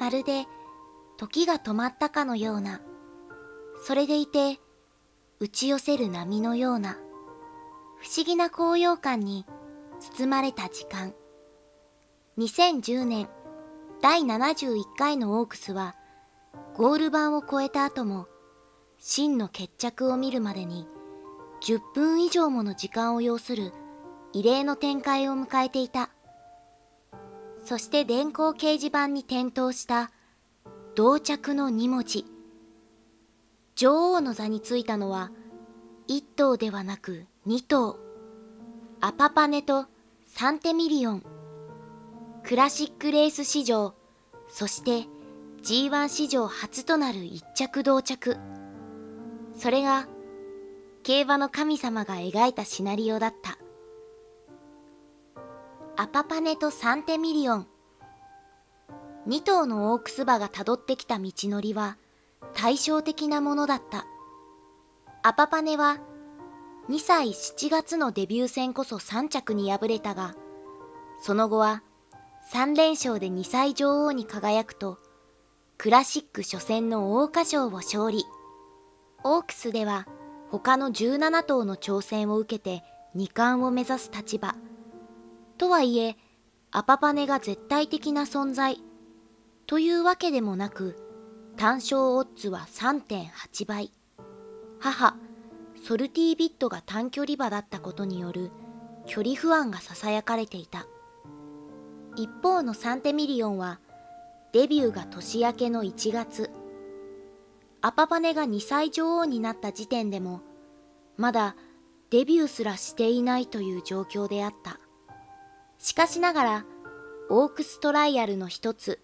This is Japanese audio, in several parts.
まるで時が止まったかのような、それでいて打ち寄せる波のような、不思議な高揚感に包まれた時間。2010年第71回のオークスは、ゴール板を越えた後も、真の決着を見るまでに10分以上もの時間を要する異例の展開を迎えていた。そして電光掲示板に点灯した同着の2文字。女王の座についたのは1頭ではなく2頭。アパパネとサンテミリオン。クラシックレース史上、そして G1 史上初となる一着同着。それが競馬の神様が描いたシナリオだった。アパパネとサンテミリオン。2頭のオークス馬がたどってきた道のりは対照的なものだった。アパパネは2歳7月のデビュー戦こそ3着に敗れたが、その後は3連勝で2歳女王に輝くと、クラシック初戦の桜花賞を勝利。オークスでは他の17頭の挑戦を受けて2冠を目指す立場。とはいえ、アパパネが絶対的な存在というわけでもなく、単勝オッズは3.8倍。母、ソルティービットが短距離馬だったことによる距離不安が囁かれていた。一方のサンテミリオンは、デビューが年明けの1月。アパパネが2歳女王になった時点でも、まだデビューすらしていないという状況であった。しかしながら、オークストライアルの一つ、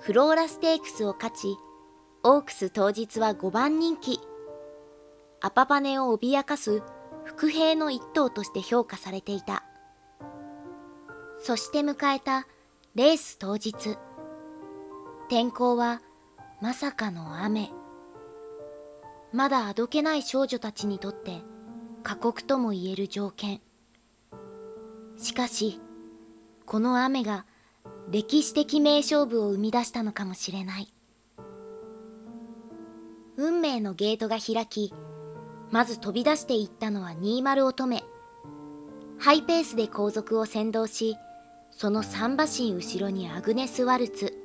フローラステークスを勝ち、オークス当日は5番人気。アパパネを脅かす伏兵の一頭として評価されていた。そして迎えたレース当日。天候はまさかの雨。まだあどけない少女たちにとって過酷とも言える条件。しかし、この雨が歴史的名勝負を生み出したのかもしれない。運命のゲートが開き、まず飛び出していったのは20乙女。ハイペースで後続を先導し、その3馬身後ろにアグネス・ワルツ。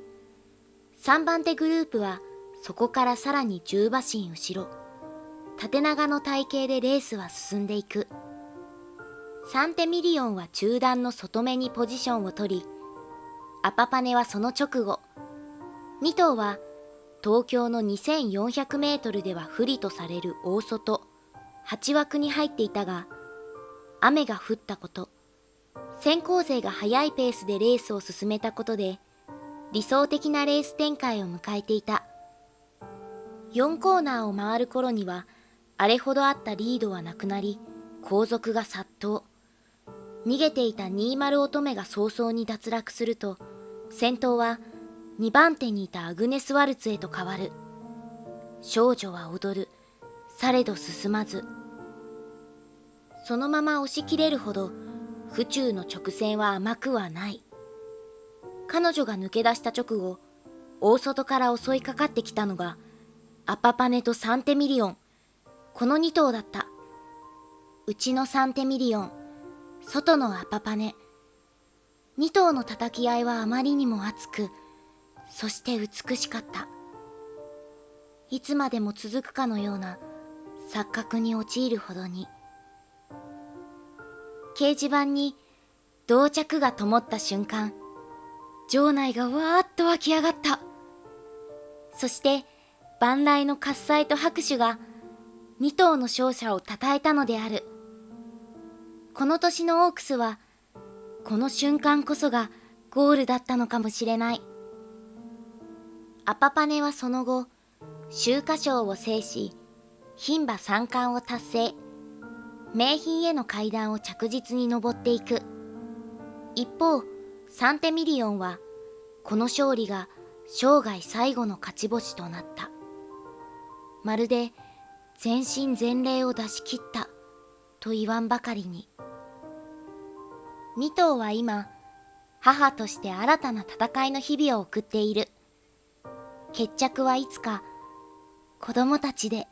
3番手グループはそこからさらに10馬身後ろ。縦長の体型でレースは進んでいく。サンテミリオンは中段の外目にポジションを取り、アパパネはその直後、2頭は東京の2400メートルでは不利とされる大外、8枠に入っていたが、雨が降ったこと、先行勢が速いペースでレースを進めたことで、理想的なレース展開を迎えていた。4コーナーを回る頃には、あれほどあったリードはなくなり、後続が殺到。逃げていた20乙女が早々に脱落すると、先頭は2番手にいたアグネス・ワルツへと変わる。少女は踊る。されど進まず。そのまま押し切れるほど、府中の直線は甘くはない。彼女が抜け出した直後、大外から襲いかかってきたのが、アパパネとサンテミリオン。この2頭だった。うちのサンテミリオン。外のアパパネ。二頭の叩き合いはあまりにも熱く、そして美しかった。いつまでも続くかのような錯覚に陥るほどに。掲示板に同着が灯った瞬間、場内がわーっと湧き上がった。そして、万来の喝采と拍手が二頭の勝者を称えたのである。この年のオークスは、この瞬間こそがゴールだったのかもしれない。アパパネはその後、秋華賞を制し、牝馬三冠を達成。名品への階段を着実に登っていく。一方、サンテミリオンは、この勝利が生涯最後の勝ち星となった。まるで全身全霊を出し切ったと言わんばかりに。2頭は今、母として新たな戦いの日々を送っている。決着はいつか子供たちで